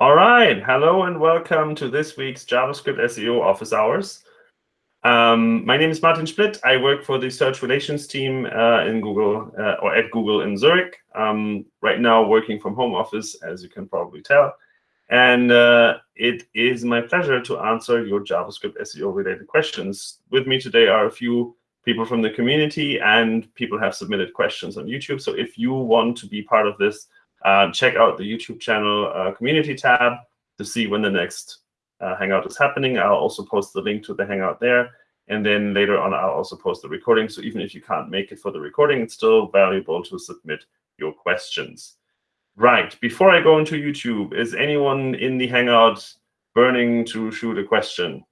All right, hello and welcome to this week's JavaScript SEO office hours. Um, my name is Martin Splitt. I work for the search relations team uh, in Google uh, or at Google in Zurich. Um, right now working from home office, as you can probably tell. And uh, it is my pleasure to answer your JavaScript SEO related questions. With me today are a few people from the community and people have submitted questions on YouTube. So if you want to be part of this, uh, check out the YouTube channel uh, community tab to see when the next uh, Hangout is happening. I'll also post the link to the Hangout there. And then later on, I'll also post the recording. So even if you can't make it for the recording, it's still valuable to submit your questions. Right, before I go into YouTube, is anyone in the Hangout burning to shoot a question?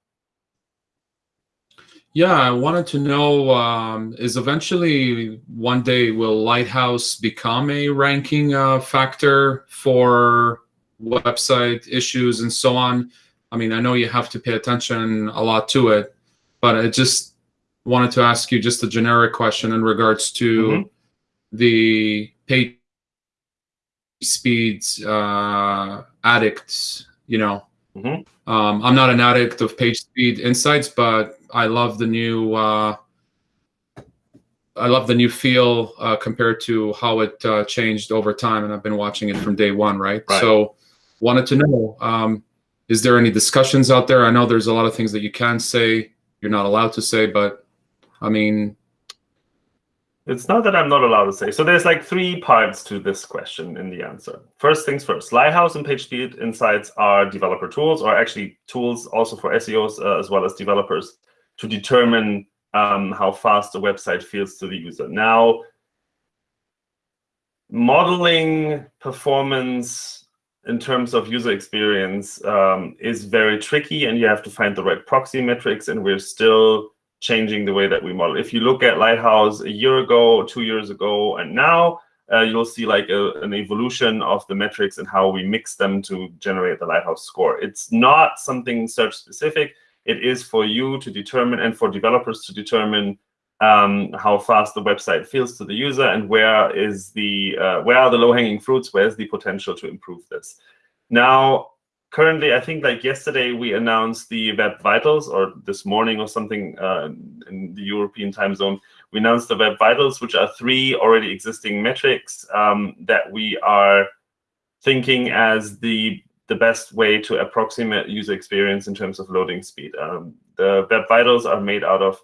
Yeah, I wanted to know, um, is eventually one day will Lighthouse become a ranking uh, factor for website issues and so on? I mean, I know you have to pay attention a lot to it, but I just wanted to ask you just a generic question in regards to mm -hmm. the page speeds uh, addicts, you know. Mm -hmm. um, I'm not an addict of page speed insights, but I love the new. Uh, I love the new feel uh, compared to how it uh, changed over time, and I've been watching it from day one, right? right. So, wanted to know: um, is there any discussions out there? I know there's a lot of things that you can say, you're not allowed to say, but I mean, it's not that I'm not allowed to say. So there's like three parts to this question in the answer. First things first, Lighthouse and PageSpeed Insights are developer tools, or actually tools also for SEOs uh, as well as developers to determine um, how fast a website feels to the user. Now, modeling performance in terms of user experience um, is very tricky, and you have to find the right proxy metrics, and we're still changing the way that we model. If you look at Lighthouse a year ago, two years ago, and now, uh, you'll see like a, an evolution of the metrics and how we mix them to generate the Lighthouse score. It's not something search specific. It is for you to determine and for developers to determine um, how fast the website feels to the user and where is the uh, where are the low-hanging fruits, where's the potential to improve this. Now, currently, I think like yesterday we announced the Web Vitals, or this morning or something uh, in the European time zone, we announced the Web Vitals, which are three already existing metrics um, that we are thinking as the the best way to approximate user experience in terms of loading speed. Um, the Web Vitals are made out of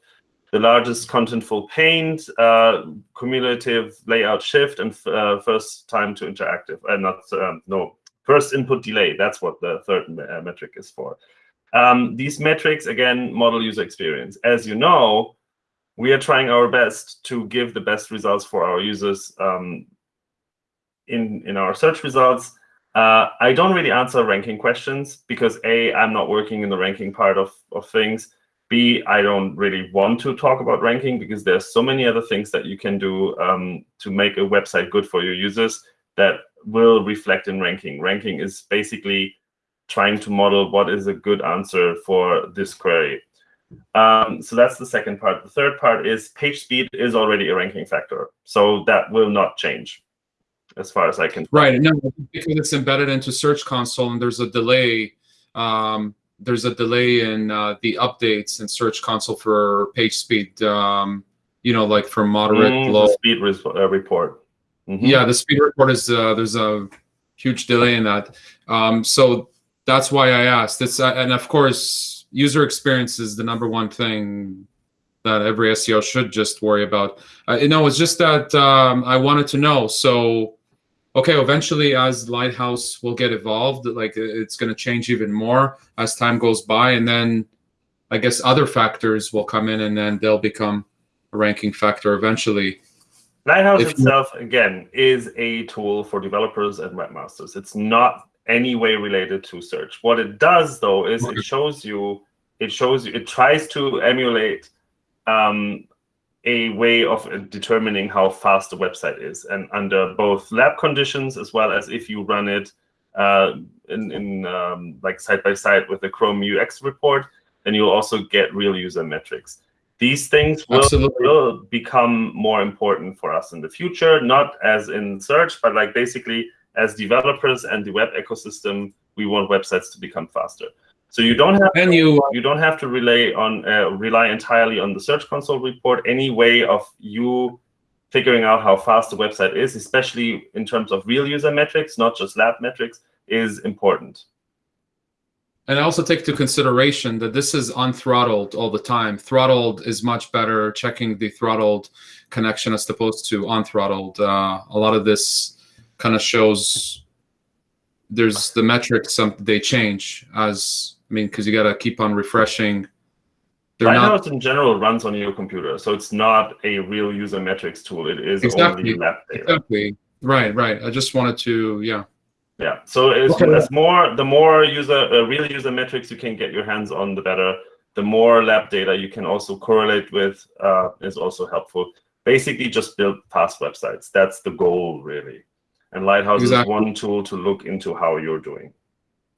the largest contentful paint, uh, cumulative layout shift, and uh, first time to interactive. Uh, not um, no first input delay. That's what the third uh, metric is for. Um, these metrics again model user experience. As you know, we are trying our best to give the best results for our users um, in in our search results. Uh, I don't really answer ranking questions because A, I'm not working in the ranking part of, of things. B, I don't really want to talk about ranking because there's so many other things that you can do um, to make a website good for your users that will reflect in ranking. Ranking is basically trying to model what is a good answer for this query. Um, so that's the second part. The third part is page speed is already a ranking factor. So that will not change as far as I can. Right. No, because it's embedded into Search Console and there's a delay. Um, there's a delay in uh, the updates in Search Console for page speed. Um, you know, like for moderate, mm, low speed uh, report. Mm -hmm. Yeah, the speed report is uh, there's a huge delay in that. Um, so that's why I asked. It's uh, and of course, user experience is the number one thing that every SEO should just worry about. Uh, you know, it's just that um, I wanted to know. So okay, eventually as Lighthouse will get evolved, like it's going to change even more as time goes by. And then I guess other factors will come in and then they'll become a ranking factor eventually. Lighthouse if itself, again, is a tool for developers and webmasters. It's not any way related to search. What it does, though, is it shows you, it shows you, it tries to emulate um, a way of determining how fast the website is, and under both lab conditions as well as if you run it uh, in, in um, like side by side with the Chrome UX report, then you'll also get real user metrics. These things will, will become more important for us in the future, not as in search, but like basically as developers and the web ecosystem we want websites to become faster. So you don't have And to, you you don't have to rely on uh, rely entirely on the Search Console report. Any way of you figuring out how fast the website is, especially in terms of real user metrics, not just lab metrics, is important. And I also take into consideration that this is unthrottled all the time. Throttled is much better. Checking the throttled connection as opposed to unthrottled. Uh, a lot of this kind of shows there's the metrics. Some they change as I mean because you got to keep on refreshing. They're not in general runs on your computer, so it's not a real user metrics tool. It is Exactly. only lab data. exactly right. Right. I just wanted to yeah. Yeah. So it's, Okay. it's more the more user uh, real user metrics you can get your hands on, the better. The more lab data you can also correlate with uh, is also helpful. Basically, just build fast websites. That's the goal, really. And Lighthouse Exactly. is one tool to look into how you're doing.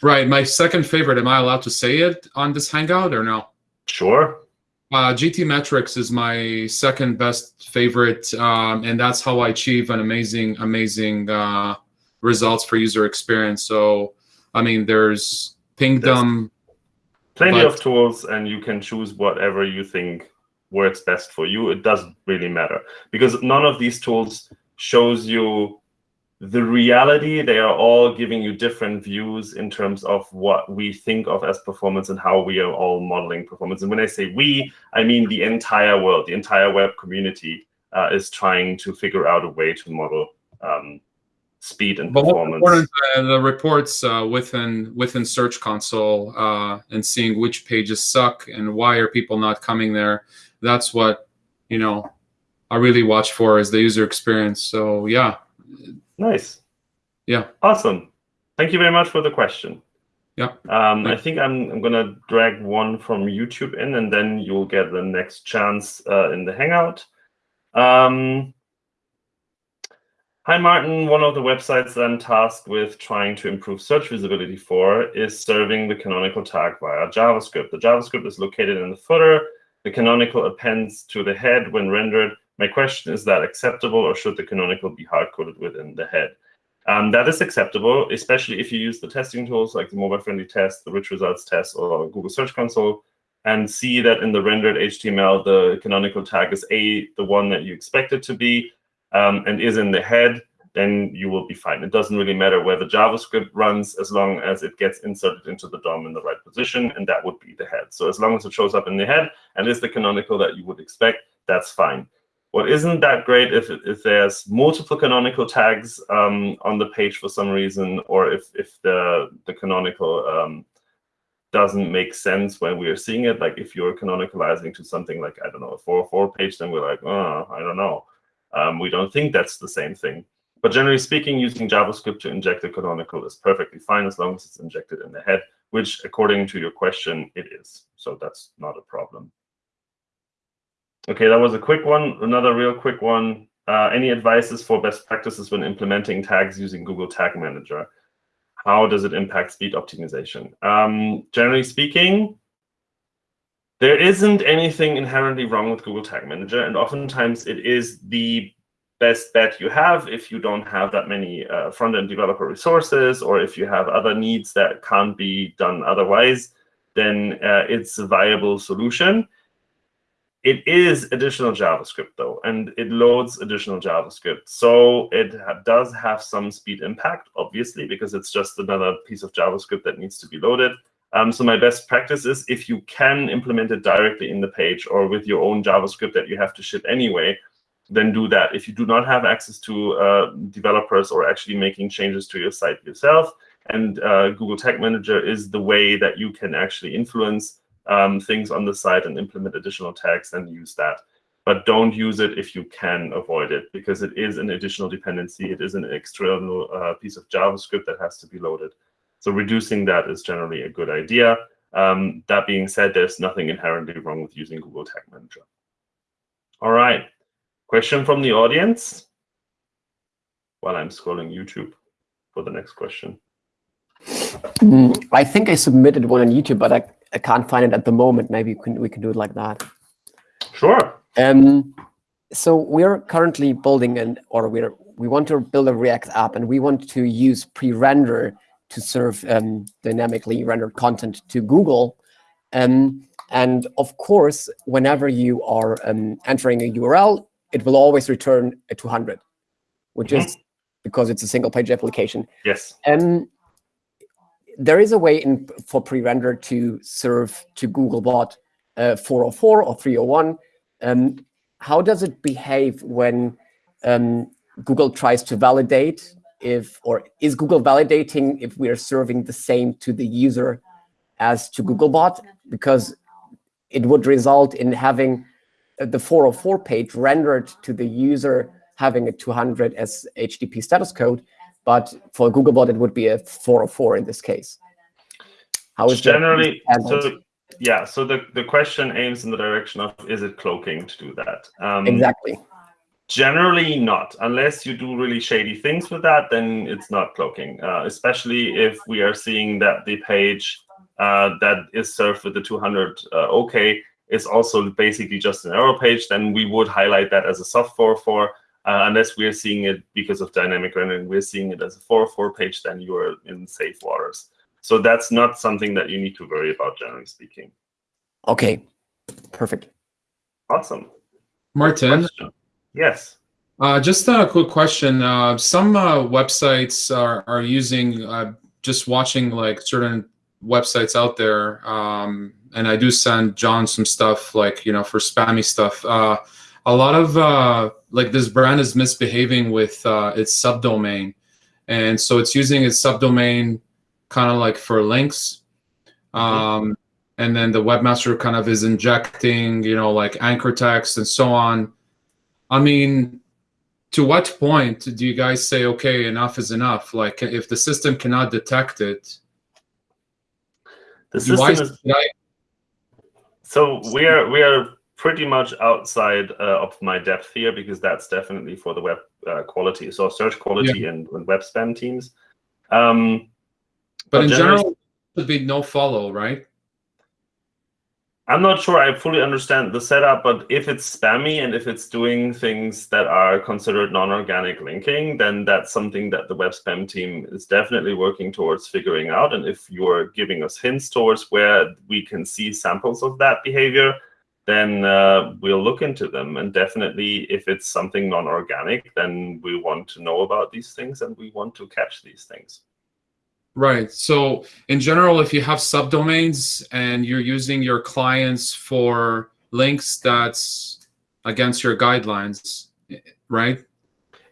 Right. My second favorite. Am I allowed to say it on this hangout or no? Sure. Uh, GTmetrix is my second best favorite, um, and that's how I achieve an amazing, amazing uh, results for user experience. So, I mean, there's Pingdom. Plenty But- of tools, and you can choose whatever you think works best for you. It doesn't really matter because none of these tools shows you the reality. They are all giving you different views in terms of what we think of as performance and how we are all modeling performance. And when I say we, I mean the entire world, the entire web community uh, is trying to figure out a way to model um, speed and But performance. uh, the reports uh, within within Search Console uh, and seeing which pages suck and why are people not coming there. That's what you know. I really watch for is the user experience. So yeah, Nice. Yeah. Awesome. Thank you very much for the question. Yeah. Um, I think I'm, I'm going to drag one from YouTube in, and then you'll get the next chance uh, in the Hangout. Um, hi, Martin. One of the websites that I'm tasked with trying to improve search visibility for is serving the canonical tag via JavaScript. The JavaScript is located in the footer. The canonical appends to the head when rendered. My question is that acceptable, or should the canonical be hard-coded within the head? Um, that is acceptable, especially if you use the testing tools like the mobile-friendly test, the rich results test, or Google Search Console, and see that in the rendered HTML, the canonical tag is A, the one that you expect it to be, um, and is in the head, then you will be fine. It doesn't really matter where the JavaScript runs as long as it gets inserted into the DOM in the right position, and that would be the head. So as long as it shows up in the head and is the canonical that you would expect, that's fine. What isn't that great if, if there's multiple canonical tags um, on the page for some reason, or if, if the, the canonical um, doesn't make sense when we are seeing it. Like if you're canonicalizing to something like, I don't know, a 404 page, then we're like, oh, I don't know. Um, we don't think that's the same thing. But generally speaking, using JavaScript to inject a canonical is perfectly fine as long as it's injected in the head, which according to your question, it is. So that's not a problem. Okay, that was a quick one. Another real quick one. Uh, any advices for best practices when implementing tags using Google Tag Manager? How does it impact speed optimization? Um, generally speaking, there isn't anything inherently wrong with Google Tag Manager, and oftentimes it is the best bet you have if you don't have that many uh, front-end developer resources or if you have other needs that can't be done otherwise, then uh, it's a viable solution. It is additional JavaScript, though, and it loads additional JavaScript. So it ha does have some speed impact, obviously, because it's just another piece of JavaScript that needs to be loaded. Um, so my best practice is if you can implement it directly in the page or with your own JavaScript that you have to ship anyway, then do that. If you do not have access to uh, developers or actually making changes to your site yourself, and uh, Google Tag Manager is the way that you can actually influence um, things on the site and implement additional tags, then use that. But don't use it if you can avoid it, because it is an additional dependency. It is an external uh, piece of JavaScript that has to be loaded. So reducing that is generally a good idea. Um, that being said, there's nothing inherently wrong with using Google Tag Manager. All right. Question from the audience while I'm scrolling YouTube for the next question. Mm, I think I submitted one on YouTube, but I, I can't find it at the moment. Maybe we can, we can do it like that. Sure. Um, so we're currently building an, or we're we want to build a React app, and we want to use pre-render to serve um, dynamically rendered content to Google. Um, and of course, whenever you are um, entering a URL, it will always return a 200, which mm -hmm. is because it's a single page application. Yes. Um, there is a way in for pre-render to serve to Googlebot uh, 404 or 301. Um, how does it behave when um, Google tries to validate if, or is Google validating if we are serving the same to the user as to Googlebot? Because it would result in having the 404 page rendered to the user having a 200 as HTTP status code, but for Googlebot, it would be a 404 in this case. How is generally so? Yeah, so the the question aims in the direction of is it cloaking to do that? Um, exactly. Generally not, unless you do really shady things with that, then it's not cloaking. Uh, especially if we are seeing that the page uh, that is served with the 200 uh, OK is also basically just an error page, then we would highlight that as a soft 404. Uh, unless we're seeing it because of dynamic rendering, we're seeing it as a 404 page, then you are in safe waters. So that's not something that you need to worry about, generally speaking. Okay, perfect. Awesome. Martin? Yes. Uh, just a quick question. Uh, some uh, websites are, are using, uh, just watching like certain websites out there, um, and I do send John some stuff like, you know, for spammy stuff. Uh, a lot of, uh, like this brand is misbehaving with its subdomain. And so it's using its subdomain kind of like for links. Mm-hmm. Um, and then the webmaster kind of is injecting, you know, like anchor text and so on. I mean, to what point do you guys say, okay, enough is enough? Like if the system cannot detect it, the system is, I... so we are we are pretty much outside uh, of my depth here because that's definitely for the web uh, quality, so search quality yeah. and, and, web spam teams. Um, but, in general, would be no follow, right? I'm not sure I fully understand the setup, but if it's spammy and if it's doing things that are considered non-organic linking, then that's something that the web spam team is definitely working towards figuring out. And if you're giving us hints towards where we can see samples of that behavior, then uh, we'll look into them. And definitely, if it's something non-organic, then we want to know about these things and we want to catch these things. Right. So in general, if you have subdomains and you're using your clients for links that's against your guidelines, right?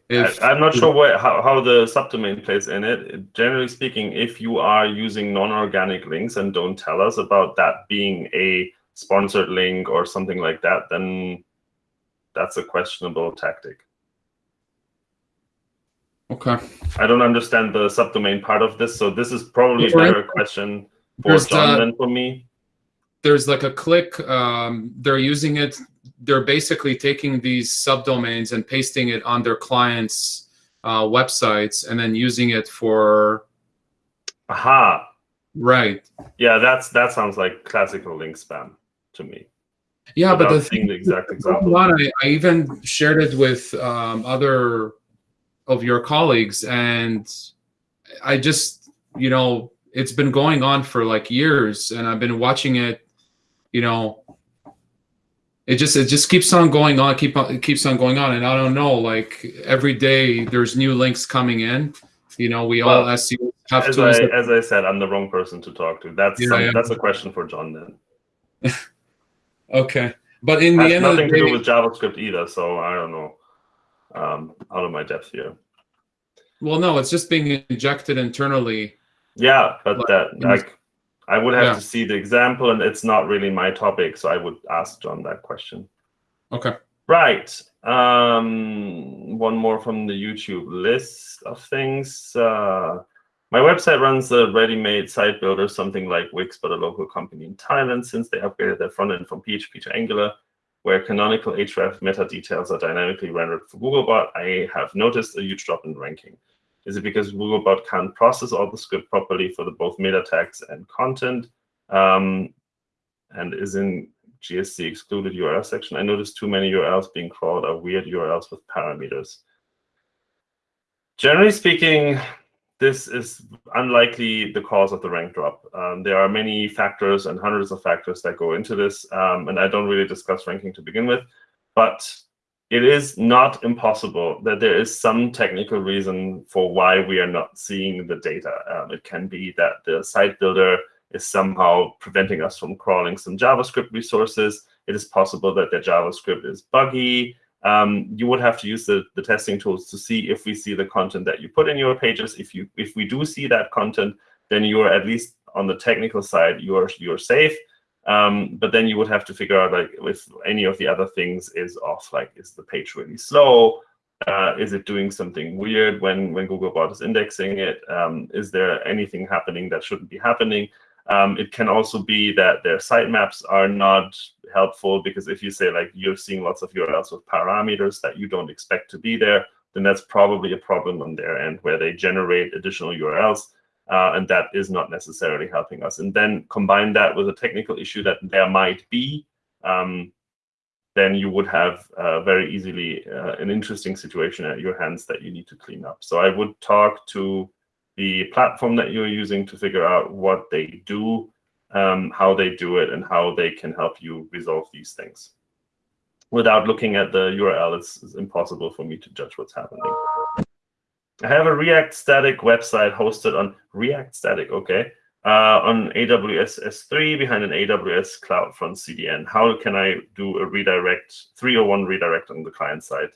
If, I'm not sure what, how, how the subdomain plays in it. Generally speaking, if you are using non-organic links and don't tell us about that being a sponsored link or something like that, then that's a questionable tactic. Okay. I don't understand the subdomain part of this, so this is probably a better question for John than for me. There's like a click. Um, they're using it. They're basically taking these subdomains and pasting it on their clients' uh, websites and then using it for. Aha. Right. Yeah, that's that sounds like classical link spam to me. Yeah, but the thing, the exact example. I, I even shared it with um, other of your colleagues and i just you know it's been going on for like years and i've been watching it you know. It just it just keeps on going on keep on it keeps on going on and i don't know like every day there's new links coming in. You know we well, all as have as I, as I said i'm the wrong person to talk to. That's yeah, some, yeah. that's a question for john then. Okay. But in the end nothing the day, to do with javascript either so i don't know um, out of my depth here. Well, no, it's just being injected internally. Yeah, but like, that like I would have yeah. to see the example, and it's not really my topic, so I would ask John that question. Okay. Right. Um, one more from the YouTube list of things. Uh, my website runs a ready-made site builder, something like Wix, but a local company in Thailand, since they upgraded their front end from PHP to Angular where canonical href meta details are dynamically rendered for Googlebot, I have noticed a huge drop in ranking. Is it because Googlebot can't process all the script properly for the both meta tags and content? Um, and is in GSC excluded URL section? I noticed too many URLs being crawled are weird URLs with parameters. Generally speaking, this is unlikely the cause of the rank drop. Um, there are many factors and hundreds of factors that go into this, um, and I don't really discuss ranking to begin with, but it is not impossible that there is some technical reason for why we are not seeing the data. Um, it can be that the site builder is somehow preventing us from crawling some JavaScript resources. It is possible that the JavaScript is buggy. Um, you would have to use the, the testing tools to see if we see the content that you put in your pages. If you if we do see that content, then you are at least on the technical side, you're you're safe. Um, but then you would have to figure out like if any of the other things is off, like is the page really slow? Uh, is it doing something weird when when Googlebot is indexing it? Um, is there anything happening that shouldn't be happening? Um, it can also be that their sitemaps are not helpful because if you say like you're seeing lots of URLs with parameters that you don't expect to be there, then that's probably a problem on their end where they generate additional URLs uh, and that is not necessarily helping us. And then combine that with a technical issue that there might be, um, then you would have uh, very easily uh, an interesting situation at your hands that you need to clean up. So I would talk to the platform that you're using to figure out what they do, um, how they do it, and how they can help you resolve these things. Without looking at the URL, it's, it's impossible for me to judge what's happening. I have a React static website hosted on React static, okay, uh, on AWS S3 behind an AWS CloudFront CDN. How can I do a redirect, 301 redirect on the client side?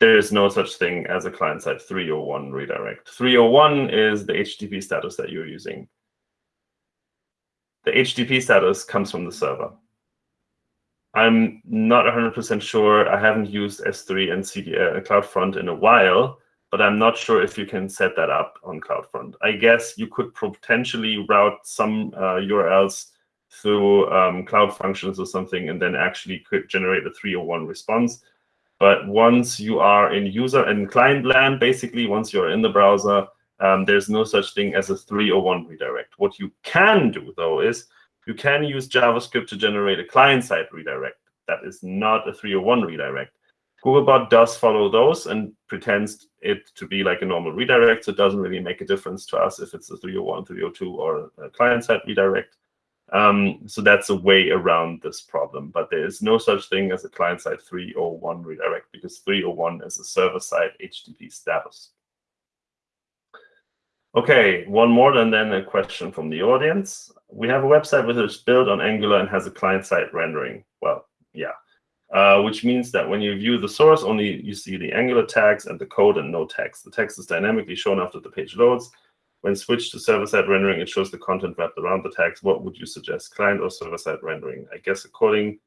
There is no such thing as a client-side 301 redirect. 301 is the HTTP status that you're using. The HTTP status comes from the server. I'm not 100% sure. I haven't used S3 and uh, CloudFront in a while, but I'm not sure if you can set that up on CloudFront. I guess you could potentially route some uh, URLs through um, Cloud Functions or something, and then actually could generate a 301 response. But once you are in user and client land, basically, once you're in the browser, um, there's no such thing as a 301 redirect. What you can do, though, is you can use JavaScript to generate a client-side redirect. That is not a 301 redirect. Googlebot does follow those and pretends it to be like a normal redirect. So it doesn't really make a difference to us if it's a 301, 302, or a client-side redirect. Um, so that's a way around this problem. But there is no such thing as a client-side 301 redirect because 301 is a server-side HTTP status. Okay, one more and then a question from the audience. We have a website which is built on Angular and has a client-side rendering. Well, yeah. Uh, which means that when you view the source, only you see the Angular tags and the code and no text. The text is dynamically shown after the page loads. When switched to server-side rendering, it shows the content wrapped around the tags. What would you suggest, client or server-side rendering? I guess according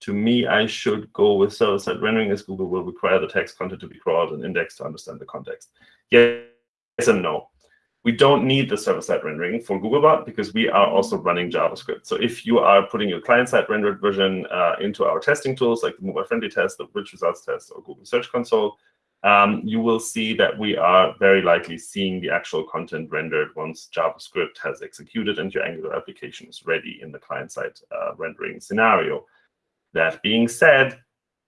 to me, I should go with server-side rendering as Google will require the text content to be crawled and indexed to understand the context. Yes and no. We don't need the server-side rendering for Googlebot because we are also running JavaScript. So if you are putting your client-side rendered version uh, into our testing tools like the mobile friendly test, the rich results test, or Google Search Console, um, you will see that we are very likely seeing the actual content rendered once JavaScript has executed and your Angular application is ready in the client-side uh, rendering scenario. That being said,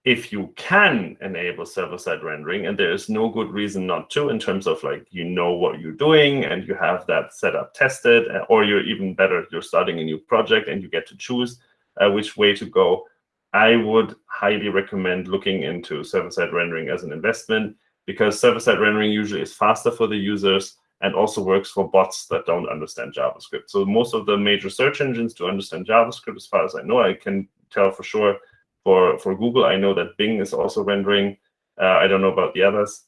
if you can enable server-side rendering, and there is no good reason not to in terms of like you know what you're doing and you have that setup tested, uh, or you're even better, you're starting a new project and you get to choose uh, which way to go, I would highly recommend looking into server-side rendering as an investment because server-side rendering usually is faster for the users and also works for bots that don't understand JavaScript. So most of the major search engines do understand JavaScript as far as I know. I can tell for sure for, for Google, I know that Bing is also rendering. Uh, I don't know about the others.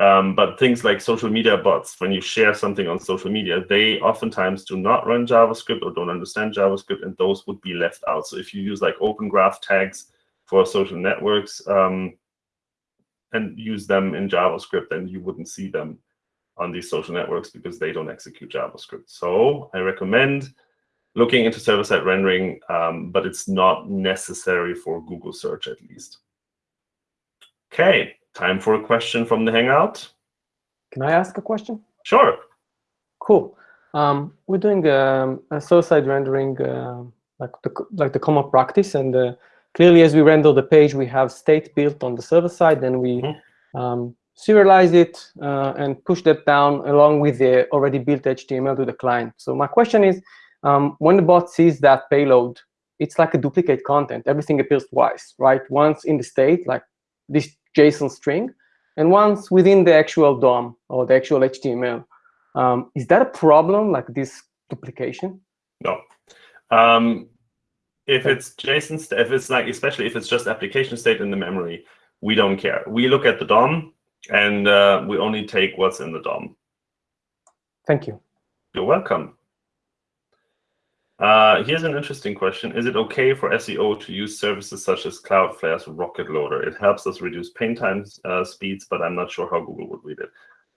Um, but things like social media bots, when you share something on social media, they oftentimes do not run JavaScript or don't understand JavaScript, and those would be left out. So if you use like Open Graph tags for social networks um, and use them in JavaScript, then you wouldn't see them on these social networks because they don't execute JavaScript. So I recommend looking into server-side rendering, um, but it's not necessary for Google search at least. Okay, Time for a question from the Hangout. Can I ask a question? Sure. Cool. Um, we're doing um, a server-side rendering uh, like the like the common practice, and uh, clearly, as we render the page, we have state built on the server side, then we mm -hmm. um, serialize it, uh, and push that down along with the already built HTML to the client. So my question is, um, when the bot sees that payload, it's like a duplicate content. Everything appears twice, right? Once in the state, like this JSON string, and once within the actual DOM or the actual HTML. Um, is that a problem, like this duplication? No. Um, if it's JSON, if it's like, especially if it's just application state in the memory, we don't care. We look at the DOM, and uh, we only take what's in the DOM. Thank you. You're welcome. Uh, here's an interesting question. Is it okay for SEO to use services such as Cloudflare's Rocket Loader? It helps us reduce paint times uh, speeds, but I'm not sure how Google would read it.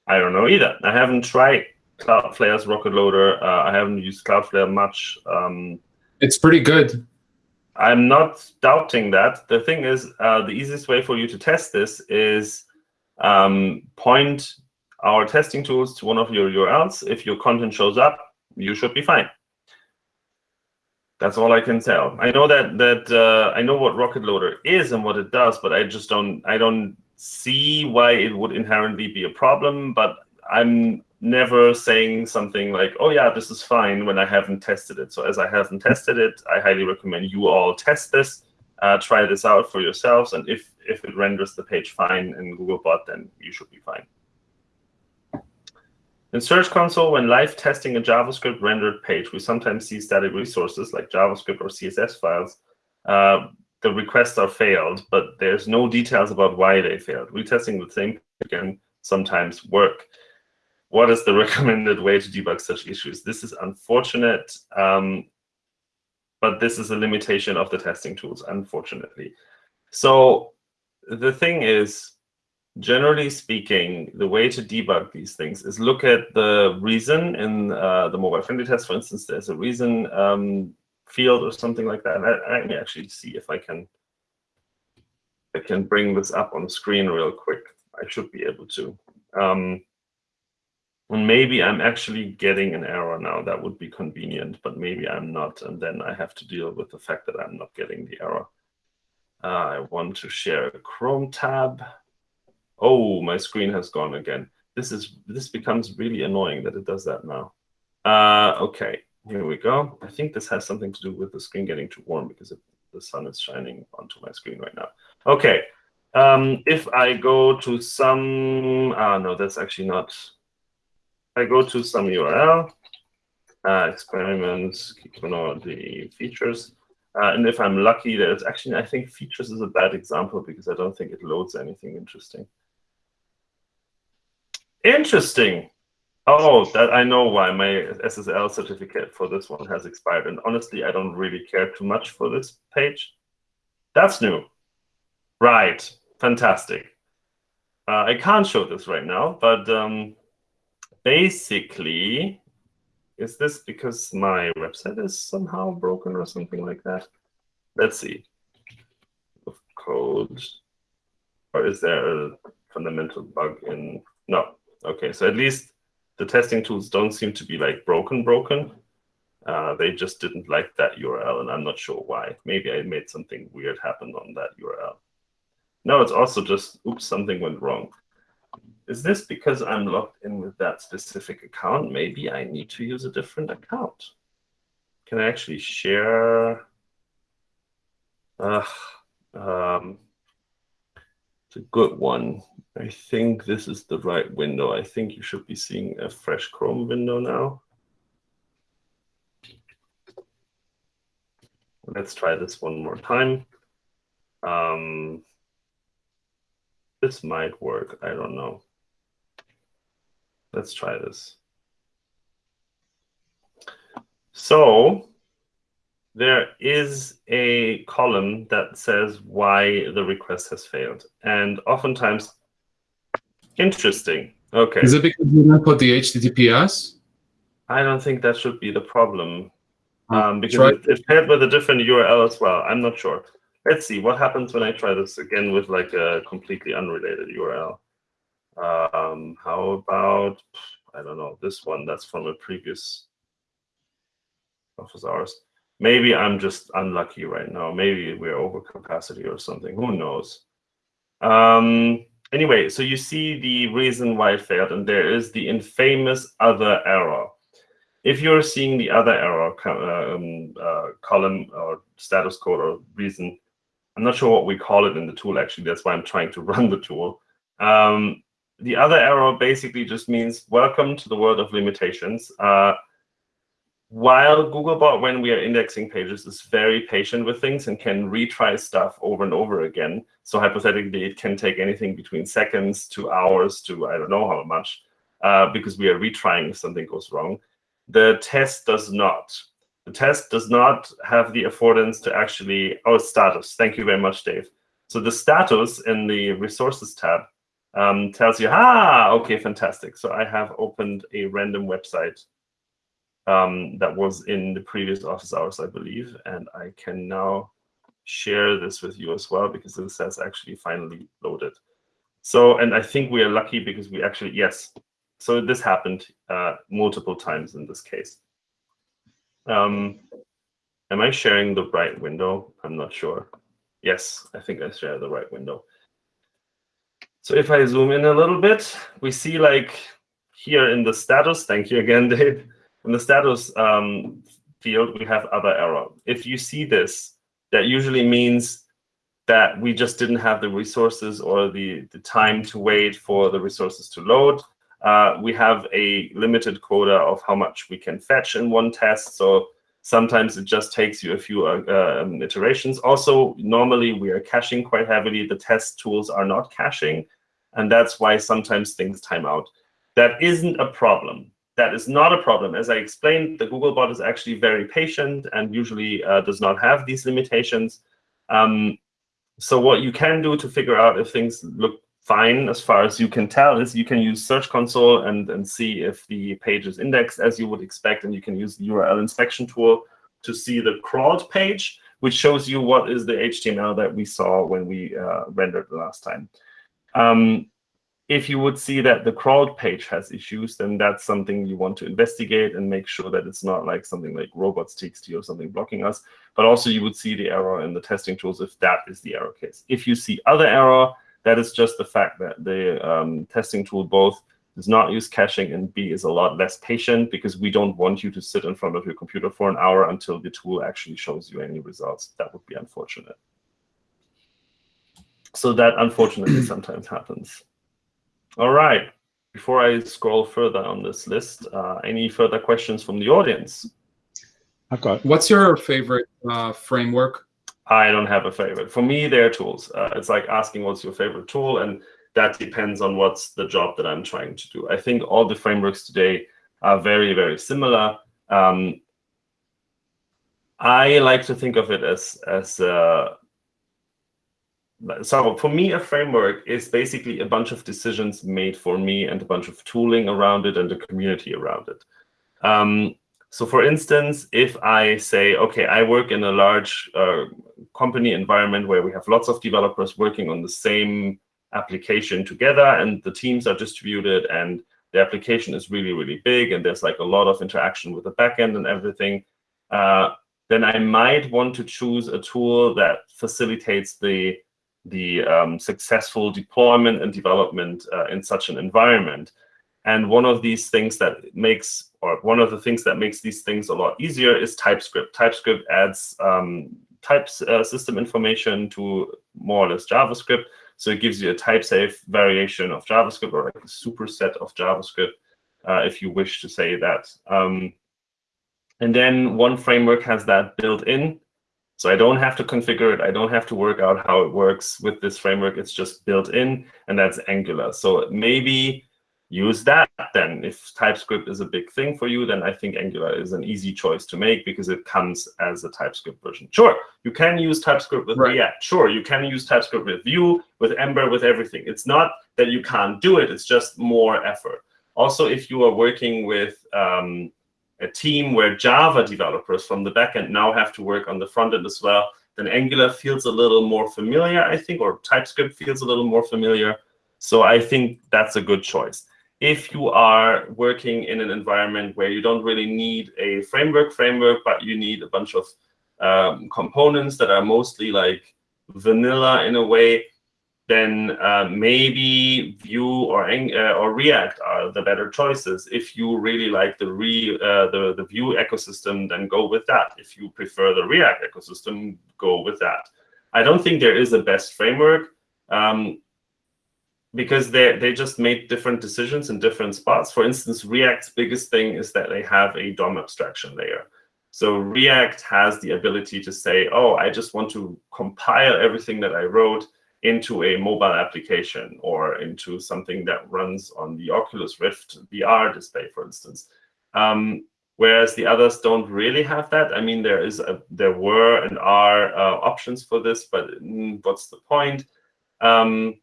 I don't know either. I haven't tried Cloudflare's Rocket Loader. Uh, I haven't used Cloudflare much. Um, it's pretty good. I'm not doubting that. The thing is, uh, the easiest way for you to test this is um, point our testing tools to one of your URLs. If your content shows up, you should be fine. That's all I can tell. I know that that uh, I know what Rocket Loader is and what it does, but I just don't I don't see why it would inherently be a problem. But I'm never saying something like, "Oh yeah, this is fine" when I haven't tested it. So as I haven't tested it, I highly recommend you all test this, uh, try this out for yourselves, and if if it renders the page fine in Googlebot, then you should be fine. In Search Console, when live testing a JavaScript rendered page, we sometimes see static resources like JavaScript or CSS files. Uh, the requests are failed, but there's no details about why they failed. Retesting the same again sometimes work. What is the recommended way to debug such issues? This is unfortunate, um, but this is a limitation of the testing tools, unfortunately. So the thing is, generally speaking, the way to debug these things is look at the reason in uh, the mobile friendly test. For instance, there's a reason um, field or something like that. I, I may actually see if I can I can bring this up on screen real quick. I should be able to. Um, and maybe I'm actually getting an error now. That would be convenient, but maybe I'm not. And then I have to deal with the fact that I'm not getting the error. Uh, I want to share a Chrome tab. Oh, my screen has gone again. This is this becomes really annoying that it does that now. Uh, okay, here we go. I think this has something to do with the screen getting too warm because it, the sun is shining onto my screen right now. Okay, um, if I go to some, uh, no, that's actually not. I go to some URL, uh, experiments, the features. Uh, and if I'm lucky, there's actually, I think features is a bad example because I don't think it loads anything interesting. Interesting. Oh, that I know why my SSL certificate for this one has expired. And honestly, I don't really care too much for this page. That's new. Right. Fantastic. Uh, I can't show this right now, but um, basically, is this because my website is somehow broken or something like that? Let's see. Of code. Or is there a fundamental bug in? No, Okay, so at least the testing tools don't seem to be like broken, broken. Uh, they just didn't like that URL, and I'm not sure why. Maybe I made something weird happen on that URL. No, it's also just, oops, something went wrong. Is this because I'm logged in with that specific account? Maybe I need to use a different account. Can I actually share? Uh, um, it's a good one. I think this is the right window. I think you should be seeing a fresh Chrome window now. Let's try this one more time. Um, this might work. I don't know. Let's try this. So there is a column that says why the request has failed. And oftentimes Interesting. Okay. Is it because you didn't put the HTTPS? I don't think that should be the problem. Um, because it, it's paired with a different URL as well. I'm not sure. Let's see what happens when I try this again with like a completely unrelated URL. Um, how about, I don't know, this one that's from a previous office hours. Maybe I'm just unlucky right now. Maybe we're over capacity or something. Who knows? Um, anyway, so you see the reason why it failed, and there is the infamous other error. If you're seeing the other error um, uh, column or status code or reason, I'm not sure what we call it in the tool, actually. That's why I'm trying to run the tool. Um, the other error basically just means welcome to the world of limitations. Uh, while Googlebot, when we are indexing pages, is very patient with things and can retry stuff over and over again. So hypothetically, it can take anything between seconds to hours to I don't know how much, uh, because we are retrying if something goes wrong. The test does not. The test does not have the affordance to actually, oh, status. Thank you very much, Dave. So the status in the resources tab um, tells you, ah, okay, fantastic. So I have opened a random website um, that was in the previous office hours, I believe. And I can now share this with you as well because this has actually finally loaded. So, and I think we are lucky because we actually, yes. So this happened uh, multiple times in this case. Um, am I sharing the right window? I'm not sure. Yes, I think I share the right window. So if I zoom in a little bit, we see like here in the status, thank you again, Dave, in the status um, field, we have other error. If you see this, that usually means that we just didn't have the resources or the, the time to wait for the resources to load. Uh, we have a limited quota of how much we can fetch in one test. So sometimes it just takes you a few uh, um, iterations. Also, normally we are caching quite heavily. The test tools are not caching. And that's why sometimes things time out. That isn't a problem that is not a problem. As I explained, the Googlebot is actually very patient and usually uh, does not have these limitations. Um, so what you can do to figure out if things look fine as far as you can tell is you can use Search Console and, and see if the page is indexed as you would expect. And you can use the URL inspection tool to see the crawled page, which shows you what is the HTML that we saw when we uh, rendered the last time. Um, if you would see that the crawled page has issues, then that's something you want to investigate and make sure that it's not like something like robots.txt or something blocking us. But also you would see the error in the testing tools if that is the error case. If you see other error, that is just the fact that the um, testing tool both does not use caching and B is a lot less patient because we don't want you to sit in front of your computer for an hour until the tool actually shows you any results. That would be unfortunate. So that unfortunately sometimes happens. All right. Before I scroll further on this list, uh, any further questions from the audience? I've got. What's your favorite uh, framework? I don't have a favorite. For me, they're tools. Uh, it's like asking what's your favorite tool, and that depends on what's the job that I'm trying to do. I think all the frameworks today are very, very similar. Um, I like to think of it as as uh, so for me, a framework is basically a bunch of decisions made for me and a bunch of tooling around it and a community around it. Um, so for instance, if I say, OK, I work in a large uh, company environment where we have lots of developers working on the same application together, and the teams are distributed, and the application is really, really big, and there's like a lot of interaction with the backend and everything, uh, then I might want to choose a tool that facilitates the the um, successful deployment and development uh, in such an environment. And one of these things that makes, or one of the things that makes these things a lot easier is TypeScript. TypeScript adds um, type uh, system information to more or less JavaScript. So it gives you a type-safe variation of JavaScript or like a superset of JavaScript, uh, if you wish to say that. Um, and then one framework has that built in. So I don't have to configure it. I don't have to work out how it works with this framework. It's just built in, and that's Angular. So maybe use that then. If TypeScript is a big thing for you, then I think Angular is an easy choice to make because it comes as a TypeScript version. Sure, you can use TypeScript with right. React. Sure, you can use TypeScript with Vue, with Ember, with everything. It's not that you can't do it. It's just more effort. Also, if you are working with um, a team where Java developers from the backend now have to work on the front end as well, then Angular feels a little more familiar, I think, or TypeScript feels a little more familiar. So I think that's a good choice. If you are working in an environment where you don't really need a framework framework, but you need a bunch of um, components that are mostly like vanilla in a way, then uh, maybe Vue or uh, or React are the better choices. If you really like the re uh, the the Vue ecosystem, then go with that. If you prefer the React ecosystem, go with that. I don't think there is a best framework um, because they they just made different decisions in different spots. For instance, React's biggest thing is that they have a DOM abstraction layer. So React has the ability to say, oh, I just want to compile everything that I wrote into a mobile application or into something that runs on the Oculus Rift VR display, for instance. Um, whereas the others don't really have that. I mean, there is a, there were and are uh, options for this, but mm, what's the point? Um,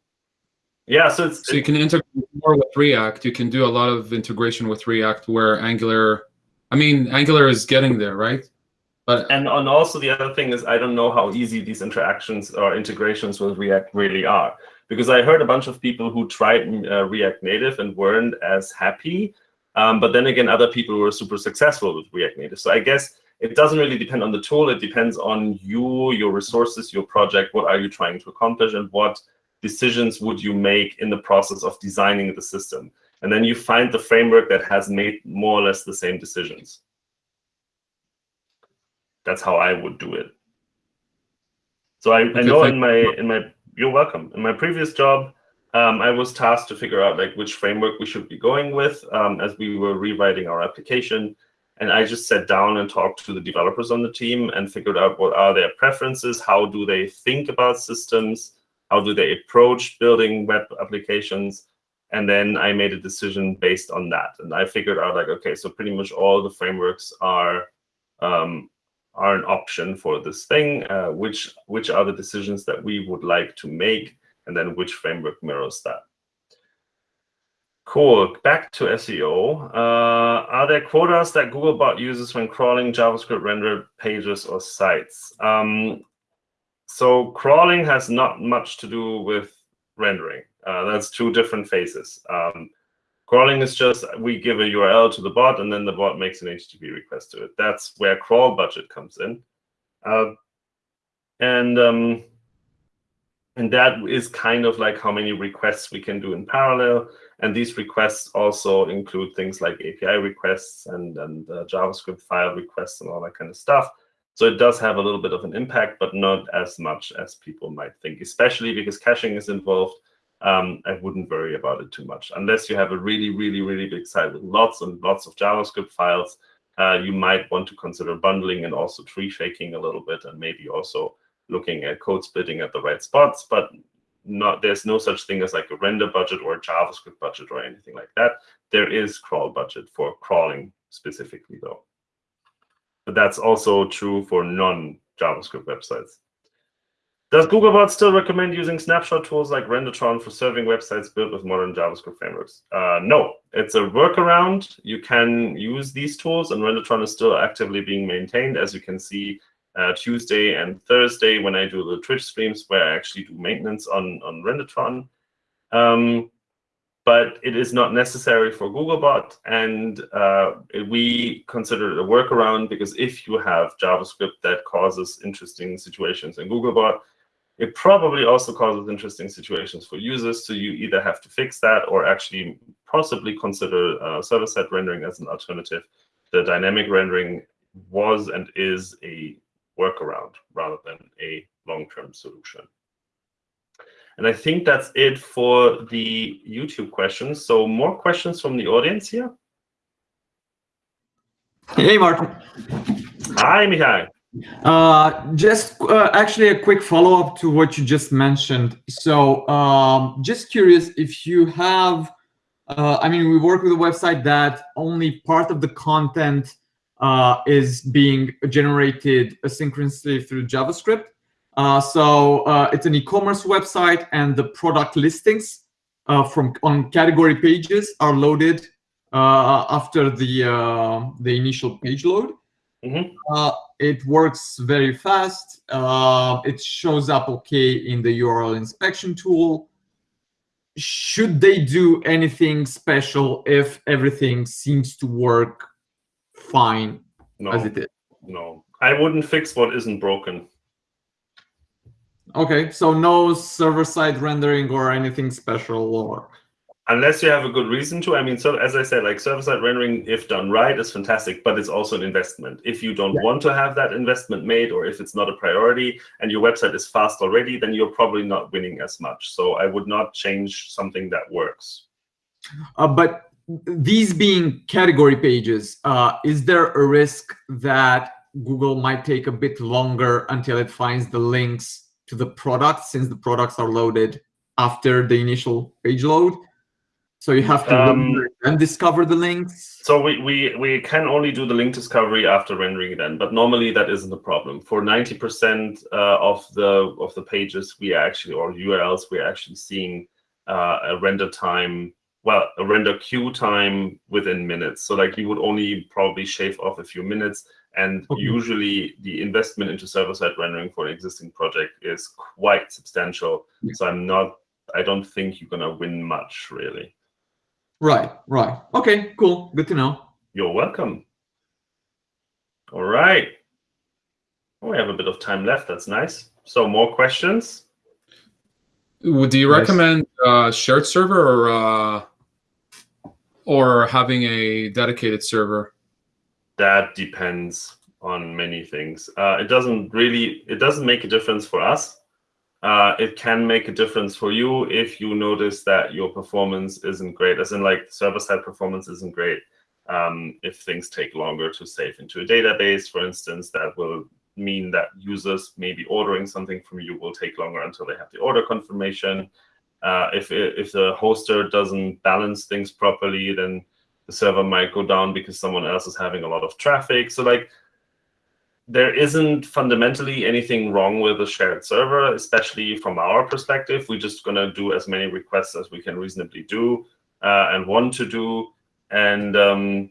yeah, so it's so you can integrate more with React. You can do a lot of integration with React, where Angular. I mean, Angular is getting there, right? But and and also the other thing is I don't know how easy these interactions or integrations with React really are because I heard a bunch of people who tried uh, React Native and weren't as happy. Um, but then again, other people were super successful with React Native. So I guess it doesn't really depend on the tool. It depends on you, your resources, your project. What are you trying to accomplish, and what decisions would you make in the process of designing the system? And then you find the framework that has made more or less the same decisions. That's how I would do it. So I, I know in my in my you're welcome. In my previous job, um, I was tasked to figure out like which framework we should be going with um, as we were rewriting our application. And I just sat down and talked to the developers on the team and figured out what are their preferences, how do they think about systems, how do they approach building web applications, and then I made a decision based on that. And I figured out like, okay, so pretty much all the frameworks are um, are an option for this thing, uh, which, which are the decisions that we would like to make, and then which framework mirrors that. Cool. Back to SEO. Uh, are there quotas that Googlebot uses when crawling JavaScript rendered pages or sites? Um, so crawling has not much to do with rendering. Uh, that's two different phases. Um, Crawling is just we give a URL to the bot, and then the bot makes an HTTP request to it. That's where crawl budget comes in. Uh, and um, and that is kind of like how many requests we can do in parallel. And these requests also include things like API requests and, and uh, JavaScript file requests and all that kind of stuff. So it does have a little bit of an impact, but not as much as people might think, especially because caching is involved um, I wouldn't worry about it too much. Unless you have a really, really, really big site with lots and lots of JavaScript files, uh, you might want to consider bundling and also tree shaking a little bit and maybe also looking at code splitting at the right spots. But not there's no such thing as like a render budget or a JavaScript budget or anything like that. There is crawl budget for crawling specifically, though. But that's also true for non-JavaScript websites. Does Googlebot still recommend using snapshot tools like Rendertron for serving websites built with modern JavaScript frameworks? Uh, no, it's a workaround. You can use these tools, and Rendertron is still actively being maintained. As you can see, uh, Tuesday and Thursday when I do the Twitch streams where I actually do maintenance on, on Rendertron. Um, but it is not necessary for Googlebot, and uh, we consider it a workaround because if you have JavaScript that causes interesting situations in Googlebot, it probably also causes interesting situations for users, so you either have to fix that or actually possibly consider uh, server-side rendering as an alternative. The dynamic rendering was and is a workaround rather than a long-term solution. And I think that's it for the YouTube questions. So more questions from the audience here? Hey, Martin. Hi, Michael. Uh, just uh, actually a quick follow-up to what you just mentioned. So um, just curious if you have, uh, I mean, we work with a website that only part of the content uh, is being generated asynchronously through JavaScript. Uh, so uh, it's an e-commerce website and the product listings from on category pages are loaded after the, the initial page load. Mm -hmm. It works very fast. Uh, it shows up okay in the URL inspection tool. Should they do anything special if everything seems to work fine no, as it is? No, I wouldn't fix what isn't broken. Okay, so no server-side rendering or anything special or unless you have a good reason to. I mean, so as I said, like server-side rendering, if done right, is fantastic, but it's also an investment. If you don't Yeah. want to have that investment made, or if it's not a priority, and your website is fast already, then you're probably not winning as much. So I would not change something that works. Uh, but these being category pages, uh, is there a risk that Google might take a bit longer until it finds the links to the products since the products are loaded after the initial page load? So you have to Um, and discover the links. So we, we, we can only do the link discovery after rendering then, but normally that isn't a problem. For 90% uh, of the of the pages, we are actually, or URLs, we're actually seeing uh, a render time, well, a render queue time within minutes. So like you would only probably shave off a few minutes. And Okay. usually the investment into server-side rendering for an existing project is quite substantial. Yeah. So I'm not, I don't think you're gonna win much really. Right, right. Okay, cool. Good to know. You're welcome. All right. Oh, we have a bit of time left. That's nice. So more questions? Would do you Yes. recommend uh, shared server or uh, or having a dedicated server? That depends on many things. Uh, it doesn't really, it doesn't make a difference for us. Uh, it can make a difference for you if you notice that your performance isn't great, as in like server-side performance isn't great. Um, if things take longer to save into a database, for instance, that will mean that users maybe ordering something from you will take longer until they have the order confirmation. Uh, if if the hoster doesn't balance things properly, then the server might go down because someone else is having a lot of traffic. So like there isn't fundamentally anything wrong with a shared server, especially from our perspective. We're just gonna do as many requests as we can reasonably do uh, and want to do, and um,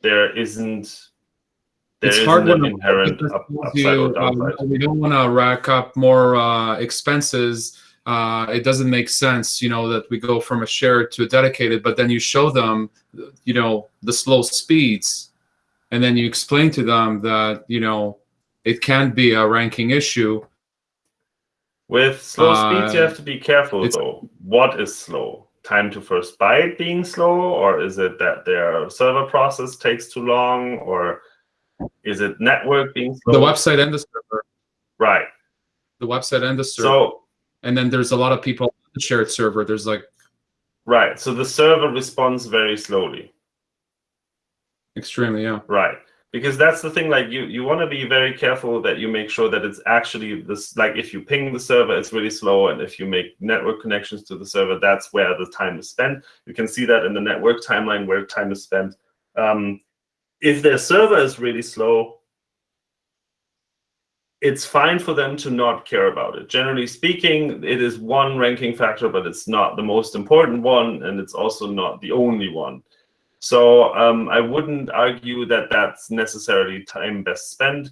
there isn't there it's isn't hard when inherent up, tells upside or you, um, we don't want to rack up more uh, expenses. Uh, it doesn't make sense, you know, that we go from a shared to a dedicated, but then you show them, you know, the slow speeds, and then you explain to them that, you know, it can be a ranking issue. With slow speeds, you Uh, have to be careful though. What is slow? Time to first byte being slow, or is it that their server process takes too long, or is it network being slow? The website and the server, Right. the website and the server, So and then there's a lot of people on the shared server. There's like right. So the server responds very slowly. Extremely, yeah. Right. Because that's the thing, like you, you want to be very careful that you make sure that it's actually this, like if you ping the server, it's really slow. And if you make network connections to the server, that's where the time is spent. You can see that in the network timeline where time is spent. Um, if their server is really slow, it's fine for them to not care about it. Generally speaking, it is one ranking factor, but it's not the most important one. And it's also not the only one. So um, I wouldn't argue that that's necessarily time best spent.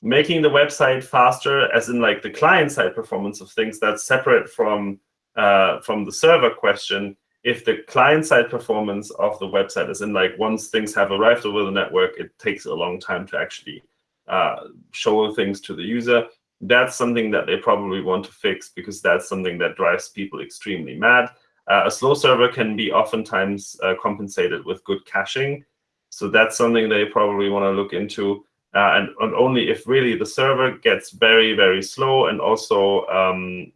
Making the website faster, as in like the client side performance of things, that's separate from uh, from the server question. If the client side performance of the website is in like once things have arrived over the network, it takes a long time to actually uh, show things to the user. That's something that they probably want to fix because that's something that drives people extremely mad. Uh, a slow server can be oftentimes uh, compensated with good caching. So that's something they probably want to look into. Uh, and, and only if really the server gets very, very slow and also um,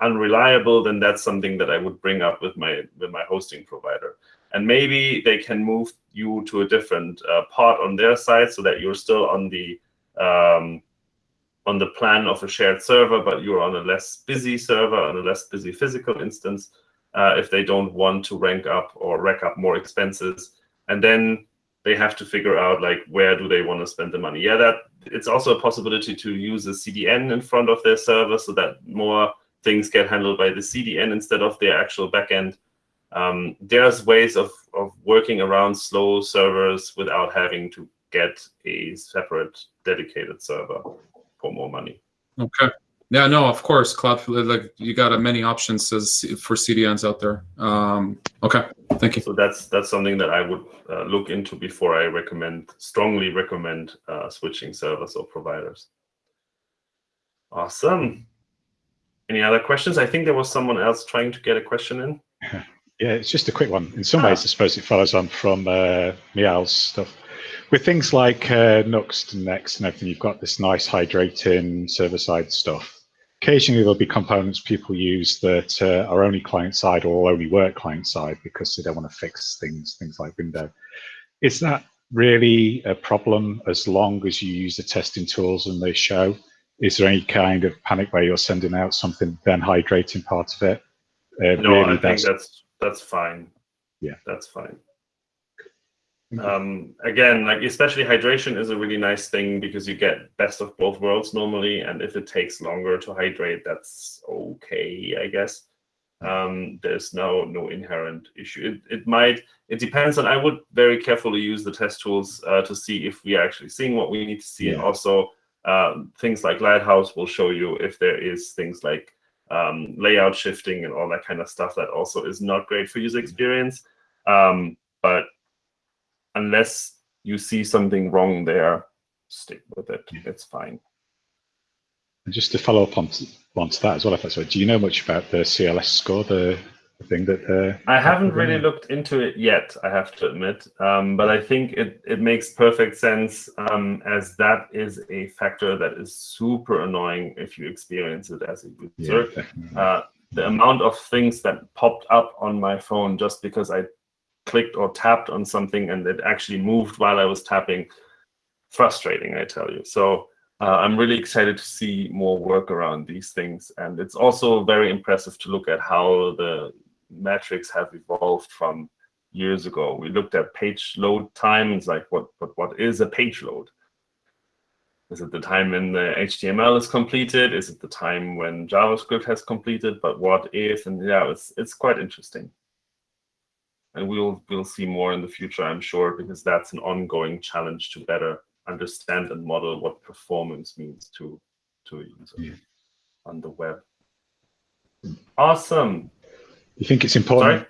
unreliable, then that's something that I would bring up with my with my hosting provider. And maybe they can move you to a different uh, part on their side so that you're still on the um, on the plan of a shared server, but you're on a less busy server, on a less busy physical instance uh, if they don't want to rank up or rack up more expenses. And then they have to figure out like where do they want to spend the money. Yeah, that it's also a possibility to use a CDN in front of their server so that more things get handled by the CDN instead of their actual backend. Um, there's ways of, of working around slow servers without having to get a separate dedicated server for more money. Okay. Yeah, no, of course, cloud like you got uh, many options as for CDNs out there. Um, okay, thank you. So that's that's something that I would uh, look into before I recommend strongly recommend uh, switching servers or providers. Awesome. Any other questions? I think there was someone else trying to get a question in. Yeah, it's just a quick one. In some ah. ways, I suppose it follows on from uh, Mial's stuff. With things like uh, Nuxt and Next and everything, you've got this nice hydrating server-side stuff. Occasionally, there'll be components people use that uh, are only client-side or only work client-side because they don't want to fix things, things like window. Is that really a problem as long as you use the testing tools and they show? Is there any kind of panic where you're sending out something then hydrating part of it? Uh, no, really I think that's that's fine. Yeah, that's fine. Um, again, like especially hydration is a really nice thing because you get best of both worlds normally, and if it takes longer to hydrate, that's okay, I guess. Um, there's no no inherent issue. It it might it depends on. I would very carefully use the test tools uh, to see if we are actually seeing what we need to see, yeah. and also um, things like Lighthouse will show you if there is things like um, layout shifting and all that kind of stuff that also is not great for user experience. Um, but unless you see something wrong there, stick with it. It's fine. And just to follow up on onto that as well, if that's right, do you know much about the CLS score, the thing that uh, I haven't really looked into it yet, I have to admit. Um, but I think it, it makes perfect sense as that is a factor that is super annoying if you experience it as a user. Yeah, uh, the amount of things that popped up on my phone just because I clicked or tapped on something and it actually moved while I was tapping, frustrating, I tell you. So uh, I'm really excited to see more work around these things. And it's also very impressive to look at how the metrics have evolved from years ago. We looked at page load time. It's like, what, what, what is a page load? Is it the time when the HTML is completed? Is it the time when JavaScript has completed? But what if? And yeah, it's it's quite interesting. And we'll we'll see more in the future, I'm sure, because that's an ongoing challenge to better understand and model what performance means to to a user yeah. on the web. Awesome you think it's important? Sorry?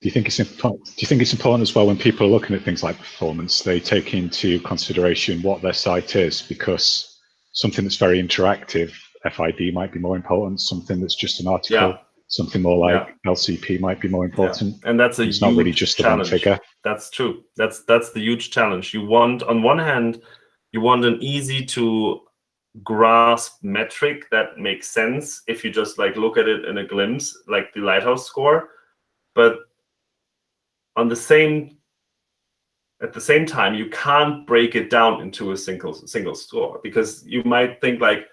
Do you think it's important? Do you think it's important as well when people are looking at things like performance, they take into consideration what their site is because something that's very interactive, FID might be more important. Something that's just an article, yeah. Something more like yeah. LCP might be more important. Yeah. And that's a it's not really just challenge. figure. That's true. That's that's the huge challenge. You want on one hand, you want an easy to grasp metric that makes sense if you just like look at it in a glimpse, like the Lighthouse score. But on the same at the same time, you can't break it down into a single single score because you might think like,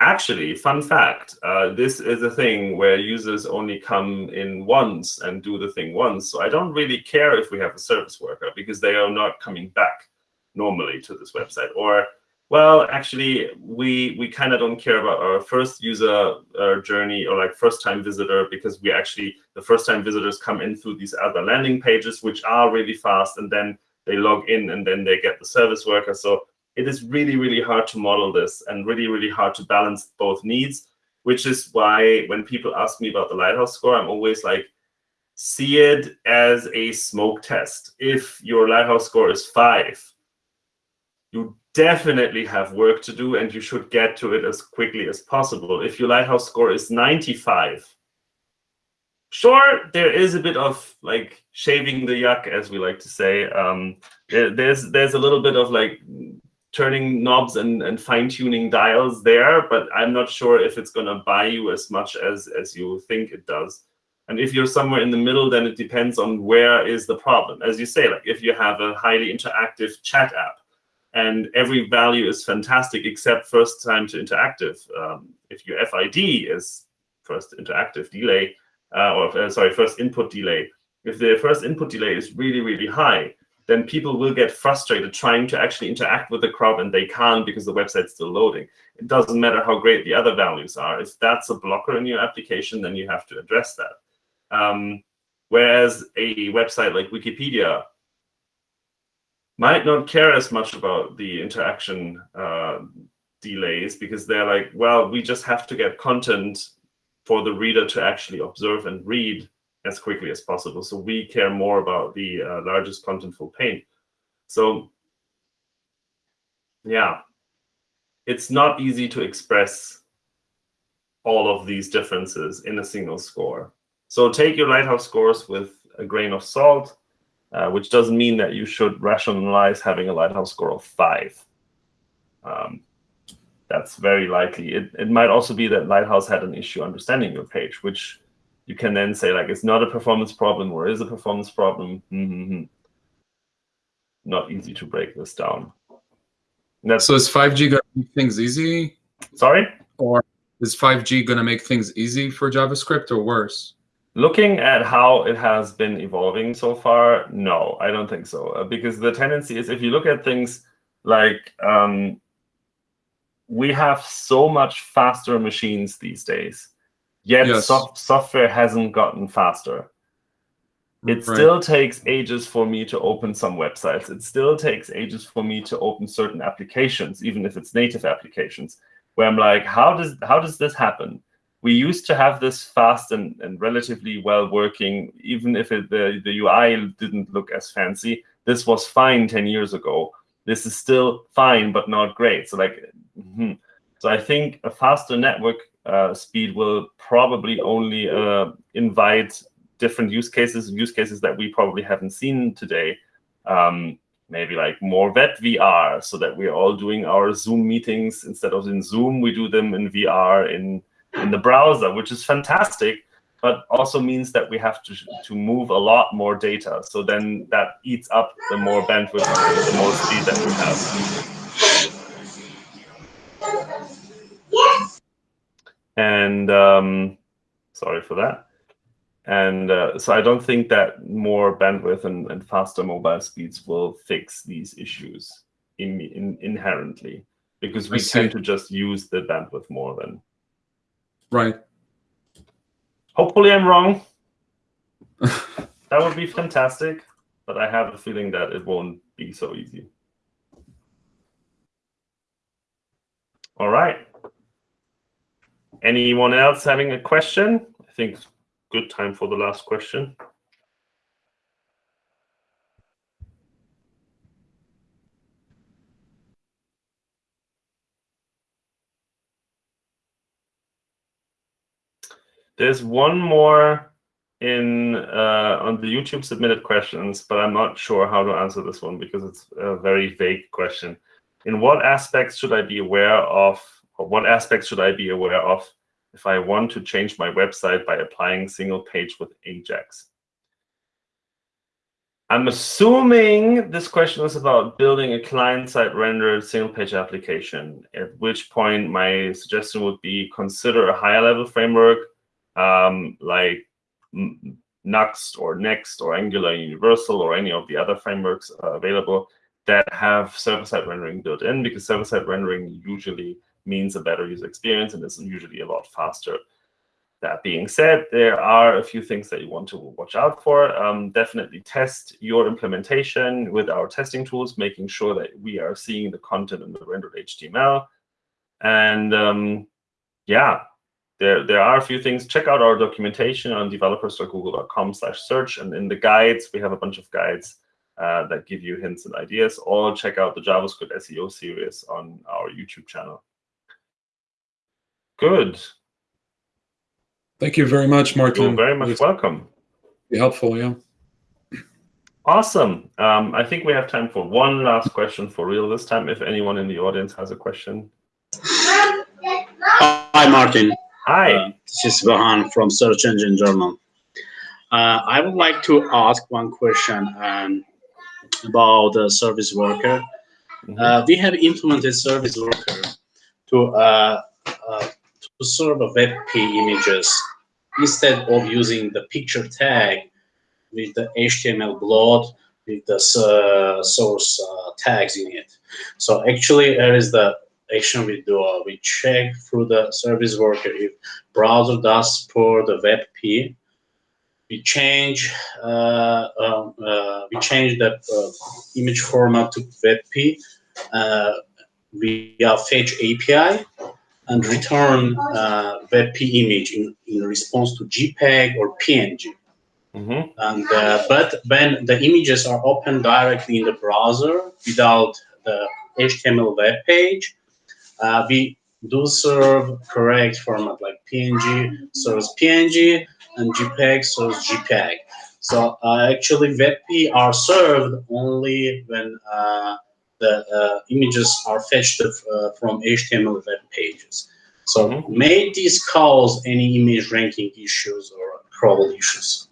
actually, fun fact, uh, this is a thing where users only come in once and do the thing once. So I don't really care if we have a service worker because they are not coming back normally to this website. Or well, actually, we we kind of don't care about our first user uh, journey or like first time visitor because we actually the first time visitors come in through these other landing pages, which are really fast, and then they log in and then they get the service worker. So it is really, really hard to model this and really, really hard to balance both needs, which is why when people ask me about the Lighthouse score, I'm always like, see it as a smoke test. If your Lighthouse score is five, you definitely have work to do and you should get to it as quickly as possible. If your Lighthouse score is 95, sure, there is a bit of like shaving the yak, as we like to say. Um, there, there's there's a little bit of like turning knobs and, and fine tuning dials there, but I'm not sure if it's going to buy you as much as, as you think it does. And if you're somewhere in the middle, then it depends on where is the problem. As you say, like if you have a highly interactive chat app, and every value is fantastic except first time to interactive. Um, if your FID is first interactive delay, uh, or uh, sorry, first input delay, if the first input delay is really, really high, then people will get frustrated trying to actually interact with the crowd and they can't because the website's still loading. It doesn't matter how great the other values are. If that's a blocker in your application, then you have to address that. Um, whereas a website like Wikipedia might not care as much about the interaction uh, delays because they're like, well, we just have to get content for the reader to actually observe and read as quickly as possible. So we care more about the uh, largest contentful paint. So yeah, it's not easy to express all of these differences in a single score. So take your Lighthouse scores with a grain of salt, uh, which doesn't mean that you should rationalize having a Lighthouse score of five. Um, that's very likely. It, it might also be that Lighthouse had an issue understanding your page, which you can then say like it's not a performance problem or is a performance problem. Mm -hmm. Not easy to break this down. That's, so is 5G going to make things easy? Sorry? Or is 5G going to make things easy for JavaScript or worse? Looking at how it has been evolving so far, no, I don't think so. Uh, because the tendency is if you look at things like um, we have so much faster machines these days, yet yes. soft software hasn't gotten faster. It right. still takes ages for me to open some websites. It still takes ages for me to open certain applications, even if it's native applications, where I'm like, how does how does this happen? We used to have this fast and, and relatively well working, even if it, the, the UI didn't look as fancy. This was fine 10 years ago. This is still fine, but not great. So like, mm -hmm. so I think a faster network uh, speed will probably only uh, invite different use cases, use cases that we probably haven't seen today. Um, maybe like more web VR, so that we're all doing our Zoom meetings instead of in Zoom, we do them in VR in in the browser, which is fantastic, but also means that we have to to move a lot more data. So then that eats up the more bandwidth, the more speed that we have. And um, sorry for that. And uh, so I don't think that more bandwidth and, and, faster mobile speeds will fix these issues in, in, inherently because we tend to just use the bandwidth more than. Right. Hopefully I'm wrong. that would be fantastic, but I have a feeling that it won't be so easy. All right. Anyone else having a question? I think it's good time for the last question. There's one more in uh, on the YouTube submitted questions, but I'm not sure how to answer this one because it's a very vague question. In what aspects should I be aware of, or what aspects should I be aware of if I want to change my website by applying single page with Ajax. I'm assuming this question is about building a client-side rendered single-page application, at which point my suggestion would be consider a higher-level framework um, like Nuxt or Next or Angular Universal or any of the other frameworks uh, available that have server-side rendering built in, because server-side rendering usually means a better user experience and is usually a lot faster. That being said, there are a few things that you want to watch out for. Um, definitely test your implementation with our testing tools, making sure that we are seeing the content in the rendered HTML. And um, yeah, there, there are a few things. Check out our documentation on developers.google.com slash search. And in the guides, we have a bunch of guides uh, that give you hints and ideas. Or check out the JavaScript SEO series on our YouTube channel. Good. Thank you very much, Martin. You're very much welcome. Be helpful, yeah. Awesome. Um, I think we have time for one last question for real this time, if anyone in the audience has a question. Hi, Martin. Hi. Uh, this is Vahan from Search Engine Journal. Uh, I would like to ask one question um, about the service worker. Mm -hmm. uh, we have implemented service worker to uh, uh, to serve WebP images instead of using the picture tag with the HTML bloat with the uh, source uh, tags in it. So actually, there is the action we do. Uh, we check through the service worker if browser does support the WebP. We change uh, um, uh, we change the uh, image format to WebP via Fetch API and return uh, WebP image in, in response to JPEG or PNG. Mm -hmm. And uh, but when the images are opened directly in the browser without the HTML web page, uh, we do serve correct format like PNG serves PNG and JPEG serves JPEG. So uh, actually WebP are served only when uh, the uh, images are fetched uh, from HTML web pages. So Mhm. may this cause any image ranking issues or crawl issues?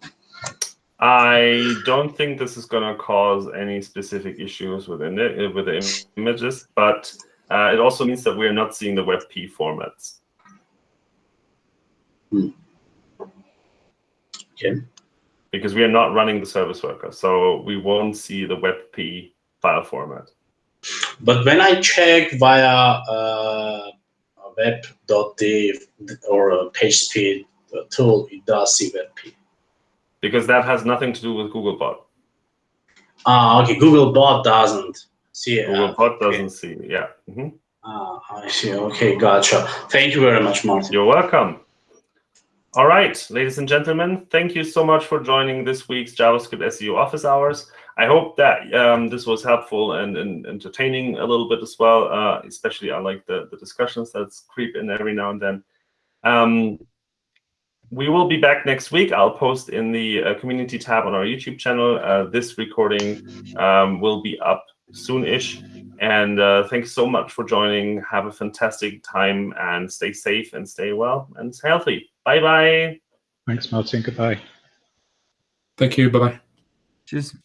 I don't think this is going to cause any specific issues within it with the im- images, but uh, it also means that we're not seeing the WebP formats. Okay. Because we are not running the service worker, so we won't see the WebP file format. But when I check via uh, web.dev or a page speed uh, tool, it does see WebP. Because that has nothing to do with Googlebot. Ah, okay. Googlebot doesn't see it. Googlebot okay. doesn't see. Yeah. mhm. Ah, I see. Okay, gotcha. Thank you very much, Martin. You're welcome. All right, ladies and gentlemen, thank you so much for joining this week's JavaScript SEO office hours. I hope that um, this was helpful and, and entertaining a little bit as well. Uh, especially, I like the, the discussions that creep in every now and then. Um, we will be back next week. I'll post in the uh, community tab on our YouTube channel. Uh, this recording um, will be up soon-ish. And uh, thanks so much for joining. Have a fantastic time and stay safe and stay well and stay healthy. Bye bye. Thanks, Martin. Goodbye. Thank you. Bye bye. Cheers.